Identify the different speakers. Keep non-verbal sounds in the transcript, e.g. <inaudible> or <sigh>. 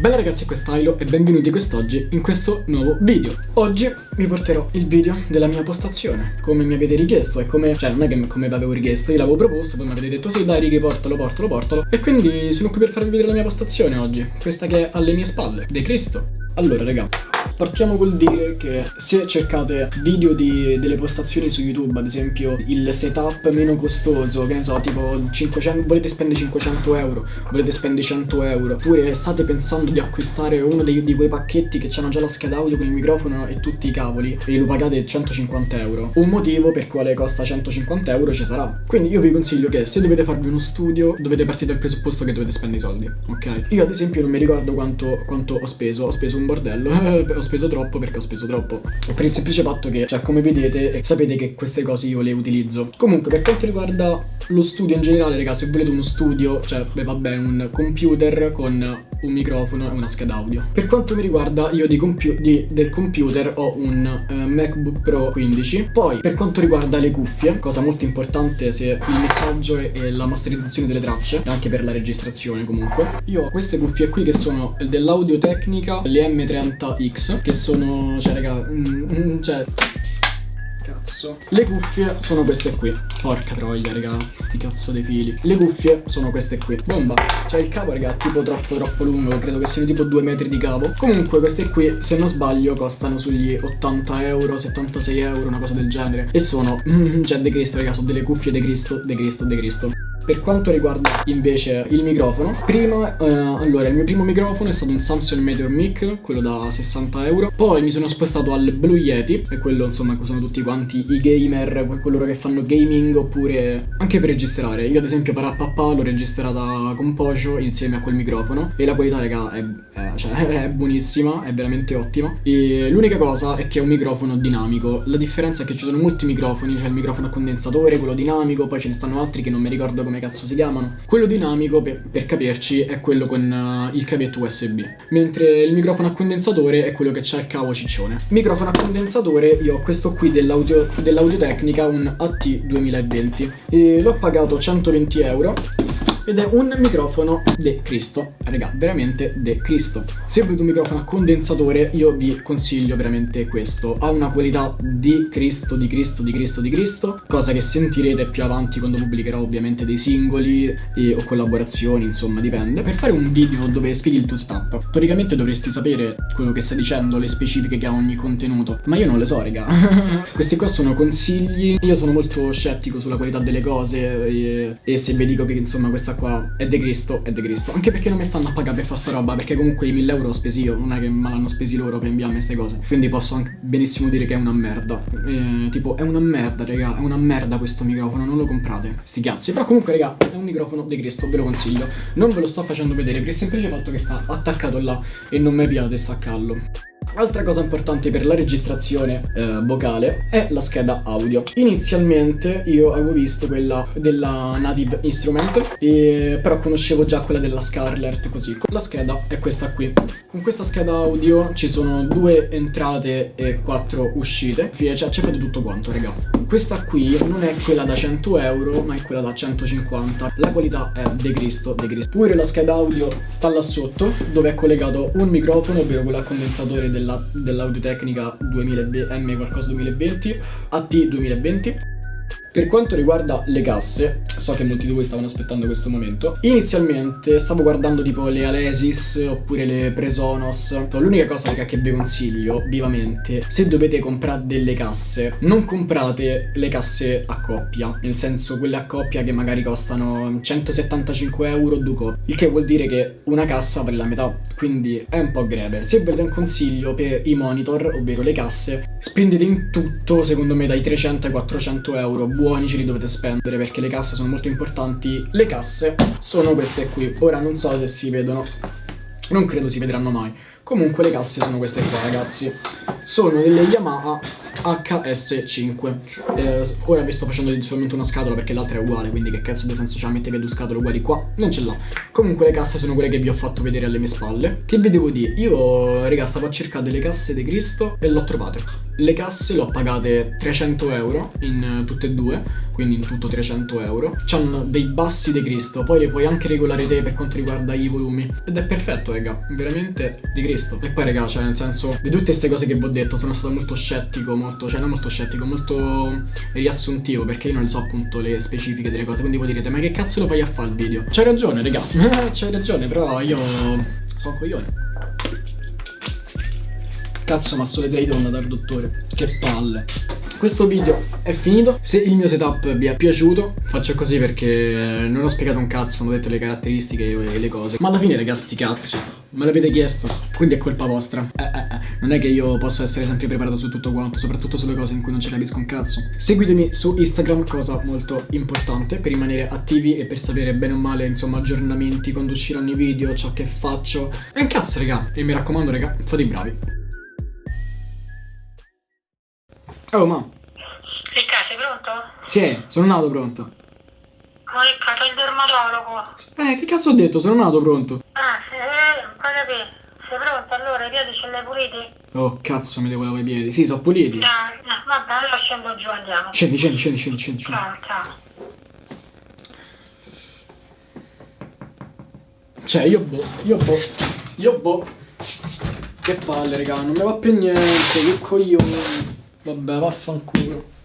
Speaker 1: Bella ragazzi, Stylo e benvenuti quest'oggi in questo nuovo video. Oggi vi porterò il video della mia postazione, come mi avete richiesto e come, cioè non è che come vi avevo richiesto, io l'avevo proposto, poi mi avete detto sì dai righi portalo, portalo, portalo e quindi sono qui per farvi vedere la mia postazione oggi, questa che è alle mie spalle, De Cristo. Allora raga, Partiamo col dire che se cercate video di, delle postazioni su YouTube, ad esempio il setup meno costoso, che ne so, tipo 500, volete spendere 500 euro, volete spendere 100 euro, oppure state pensando di acquistare uno dei, di quei pacchetti che hanno già la scheda audio con il microfono e tutti i cavoli e lo pagate 150 euro, un motivo per quale costa 150 euro ci sarà. Quindi io vi consiglio che se dovete farvi uno studio, dovete partire dal presupposto che dovete spendere i soldi, ok? Io ad esempio non mi ricordo quanto, quanto ho speso, ho speso un bordello, <laughs> ho speso troppo perché ho speso troppo. Per il semplice fatto che, cioè come vedete, sapete che queste cose io le utilizzo. Comunque per quanto riguarda lo studio in generale, raga, se volete uno studio, cioè beh, vabbè, un computer con un microfono e una scheda audio. Per quanto mi riguarda, io di compu di, del computer ho un uh, MacBook Pro 15 Poi per quanto riguarda le cuffie, cosa molto importante se il mixaggio e, e la masterizzazione delle tracce E anche per la registrazione comunque. Io ho queste cuffie qui che sono dell'Audio Tecnica, le M30X che sono, cioè raga, mm, mm, cioè cazzo. Le cuffie sono queste qui. Porca troia raga Sti cazzo dei fili. Le cuffie sono queste qui. Bomba. Cioè il cavo raga è tipo troppo troppo lungo. Credo che siano tipo due metri di cavo Comunque queste qui se non sbaglio costano sugli 80 euro 76 euro Una cosa del genere. E sono mm, <laughs> Cioè De Cristo raga Sono delle cuffie De Cristo De Cristo De Cristo per quanto riguarda invece il microfono, prima, eh, allora il mio primo microfono è stato un Samsung Meteor Mic, quello da 60 euro, poi mi sono spostato al Blue Yeti, e quello insomma che usano tutti quanti i gamer, quello che fanno gaming oppure anche per registrare. Io ad esempio per Appapà l'ho registrata con Pojo insieme a quel microfono e la qualità raga è, è, cioè, <laughs> è buonissima, è veramente ottima. E l'unica cosa è che è un microfono dinamico, la differenza è che ci sono molti microfoni, c'è il microfono a condensatore, quello dinamico, poi ce ne stanno altri che non mi ricordo come come cazzo si chiamano. Quello dinamico, per, per capirci, è quello con uh, il cavetto USB, mentre il microfono a condensatore è quello che c'ha il cavo ciccione. Microfono a condensatore, io ho questo qui dell'Audio dell un AT2020, e l'ho pagato 120 euro ed è un microfono de Cristo. Raga veramente de Cristo. Se volete un microfono a condensatore io vi consiglio veramente questo. Ha una qualità di Cristo di Cristo di Cristo di Cristo cosa che sentirete più avanti quando pubblicherò ovviamente dei singoli e, o collaborazioni insomma dipende. Per fare un video dove spieghi il tuo setup teoricamente dovresti sapere quello che sta dicendo le specifiche che ha ogni contenuto. Ma io non le so raga. <laughs> Questi qua sono consigli. Io sono molto scettico sulla qualità delle cose e, e se vi dico che insomma questa qua è De Cristo, è De Cristo. Anche perché non mi stanno a pagare per fare sta roba, perché comunque i 1000 euro ho spesi io, non è che me l'hanno spesi loro per inviarmi queste cose. Quindi posso anche benissimo dire che è una merda. E, tipo, è una merda, raga, è una merda questo microfono, non lo comprate. Sti cazzi. Però comunque, raga, è un microfono De Cristo, ve lo consiglio. Non ve lo sto facendo vedere per il semplice fatto che sta attaccato là e non mi piace staccarlo. Altra cosa importante per la registrazione eh, vocale è la scheda audio. Inizialmente io avevo visto quella della Native Instrument, e, però conoscevo già quella della Scarlett così. La scheda è questa qui. Con questa scheda audio ci sono due entrate e quattro uscite, cioè c'è proprio tutto quanto, raga. Questa qui non è quella da 100 euro, ma è quella da 150. La qualità è De Cristo, De Cristo. Pure la scheda audio sta là sotto, dove è collegato un microfono, ovvero quello a condensatore dell'Audio dell Tecnica 2020, M qualcosa 2020, AT 2020 per quanto riguarda le casse, so che molti di voi stavano aspettando questo momento, inizialmente stavo guardando tipo le Alesis oppure le Presonos. L'unica cosa che vi consiglio vivamente, se dovete comprare delle casse, non comprate le casse a coppia, nel senso quelle a coppia che magari costano 175 euro due coppie, il che vuol dire che una cassa vale la metà, quindi è un po' greve. Se volete un consiglio per i monitor, ovvero le casse, spendete in tutto secondo me dai 300 ai 400 euro, buoni ce li dovete spendere perché le casse sono molto importanti. Le casse sono queste qui. Ora non so se si vedono, non credo si vedranno mai. Comunque le casse sono queste qua ragazzi Sono delle Yamaha HS5 eh, Ora vi sto facendo solamente una scatola perché l'altra è uguale Quindi che cazzo di senso c'ha mettere due scatole uguali qua? Non ce l'ha. Comunque le casse sono quelle che vi ho fatto vedere alle mie spalle. Che vi devo dire? Io raga stavo a cercare delle casse di Cristo e l'ho trovate Le casse le ho pagate 300 euro in tutte e due Quindi in tutto 300 euro. C'hanno dei bassi di Cristo Poi le puoi anche regolare te per quanto riguarda i volumi. Ed è perfetto raga Veramente di Cristo. E poi raga cioè nel senso Di tutte queste cose che vi ho detto sono stato molto scettico Molto cioè non molto scettico Molto riassuntivo Perché io non so appunto le specifiche delle cose Quindi voi direte ma che cazzo lo fai a fare il video? C'hai ragione raga. <laughs> C'hai ragione però io sono coglione. Cazzo ma sto le trade onda dal dottore. Che palle questo video è finito, se il mio setup vi è piaciuto faccio così perché non ho spiegato un cazzo, non ho detto le caratteristiche e le cose. Ma alla fine ragazzi sti cazzi, me l'avete chiesto, quindi è colpa vostra. Eh, eh, eh. Non è che io posso essere sempre preparato su tutto quanto, soprattutto sulle cose in cui non ci capisco un cazzo. Seguitemi su Instagram, cosa molto importante per rimanere attivi e per sapere bene o male insomma aggiornamenti quando usciranno i video, ciò che faccio. E un cazzo raga, e mi raccomando raga, fate i bravi Oh, ma.
Speaker 2: Ricca, sei pronto?
Speaker 1: Sì, sono nato pronto.
Speaker 2: Ma Ricca, c'è il dermatologo.
Speaker 1: Eh, che cazzo ho detto? Sono nato pronto.
Speaker 2: Ah, sei, eh, capì. Sei pronto allora? I piedi ce li hai puliti?
Speaker 1: Oh, cazzo, mi devo lavare i piedi. Sì, sono puliti.
Speaker 2: No, no, vabbè, allora scendo giù, andiamo.
Speaker 1: Scendi, scendi, scendi, scendi, scendi.
Speaker 2: Ciao, ciao.
Speaker 1: Cioè, io boh, io boh, io boh. Che palle, raga, non mi va più niente, che coglione. Vabbè, vaffanculo.